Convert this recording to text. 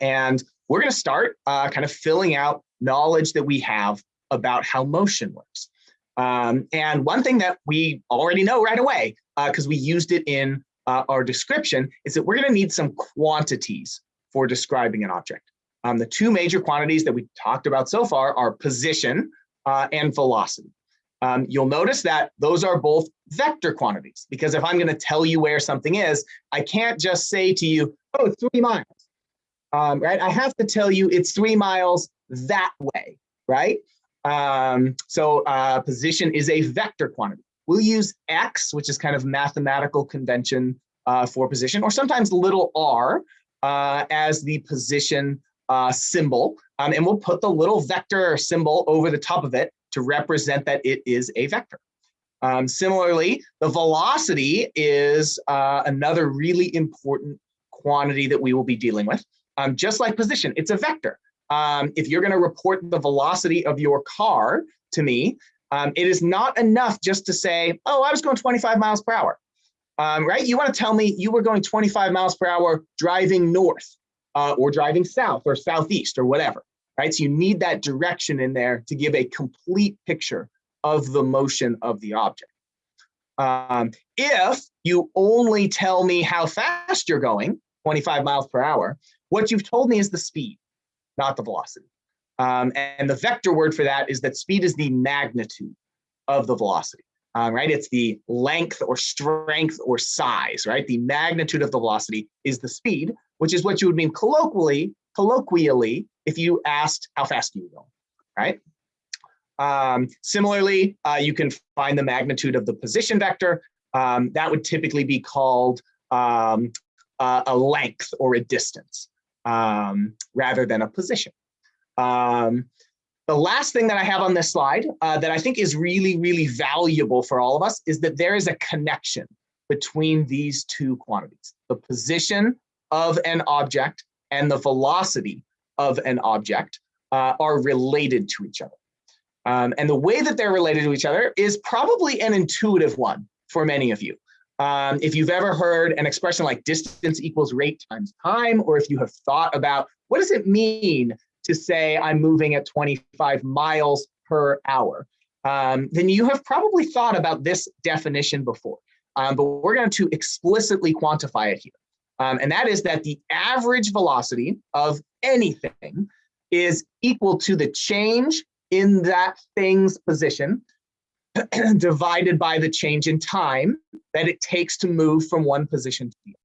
and we're going to start uh, kind of filling out knowledge that we have about how motion works. Um, and one thing that we already know right away, because uh, we used it in uh, our description, is that we're going to need some quantities for describing an object. Um, the two major quantities that we talked about so far are position uh, and velocity. Um, you'll notice that those are both vector quantities, because if I'm going to tell you where something is, I can't just say to you, oh, three miles, um, right? I have to tell you it's three miles that way, right? Um, so uh, position is a vector quantity. We'll use x, which is kind of mathematical convention uh, for position, or sometimes little r uh, as the position uh, symbol. Um, and we'll put the little vector symbol over the top of it to represent that it is a vector. Um, similarly, the velocity is uh, another really important quantity that we will be dealing with. Um, just like position, it's a vector. Um, if you're going to report the velocity of your car to me, um, it is not enough just to say, oh, I was going 25 miles per hour, um, right? You want to tell me you were going 25 miles per hour driving north uh, or driving south or southeast or whatever, right? So you need that direction in there to give a complete picture of the motion of the object. Um, if you only tell me how fast you're going, 25 miles per hour, what you've told me is the speed not the velocity. Um, and the vector word for that is that speed is the magnitude of the velocity, um, right? It's the length or strength or size, right? The magnitude of the velocity is the speed, which is what you would mean colloquially, colloquially if you asked how fast you go, right? Um, similarly, uh, you can find the magnitude of the position vector. Um, that would typically be called um, uh, a length or a distance um, rather than a position. Um, the last thing that I have on this slide uh, that I think is really, really valuable for all of us is that there is a connection between these two quantities, the position of an object and the velocity of an object uh, are related to each other. Um, and the way that they're related to each other is probably an intuitive one for many of you. Um, if you've ever heard an expression like distance equals rate times time, or if you have thought about what does it mean to say I'm moving at 25 miles per hour, um, then you have probably thought about this definition before. Um, but we're going to explicitly quantify it here. Um, and that is that the average velocity of anything is equal to the change in that thing's position divided by the change in time that it takes to move from one position to the other.